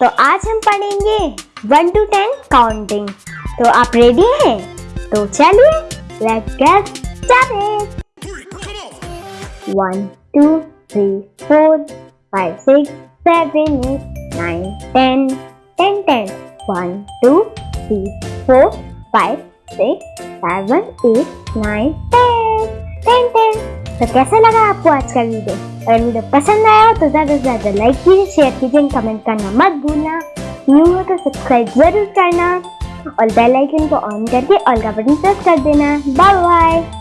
तो आज हम पढ़ेंगे वन टू टेन काउंटिंग। तो आप रेडी हैं? तो चलिए let's get started one two three four five six seven eight nine ten ten ten one two three four five six seven eight nine ten ten ten तो कैसा लगा आपको आज का वीडियो? अगर वीडियो पसंद आया हो तो ज़्यादा से ज़्यादा लाइक कीजिए शेयर कीजिए कमेंट करना मत भूलना। न्यू हो तो सब्सक्राइब ज़रूर करना और बेल आइकन को ऑन करके ऑल का बटन प्रेस कर देना। Bye bye